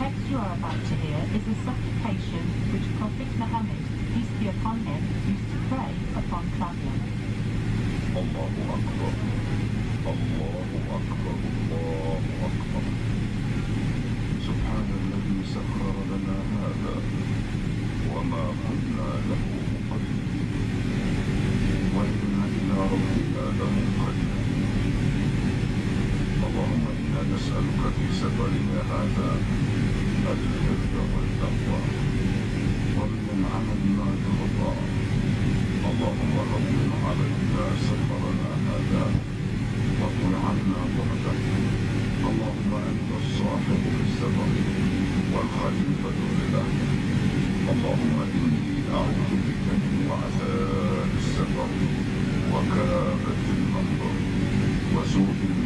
text you are about to hear is a supplication which Prophet Muhammad, peace be upon him, used to pray upon traveling. الله أكبر الله أكبر الله أكبر سبحان الذي سخر لنا هذا وما كنا له مقرنين وإنا إلى ربنا لمنقلبون اللهم إنا نسألك في سفرنا هذا البر والتقوى ومن العمل ما ترضى اللهم هون علينا سفرنا هذا وقل عنا بعده اللهم انت الصاحب في والخليفه في الاهل اللهم اني اعوذ بك من وعثاء السفر وكابه المنظر وسوء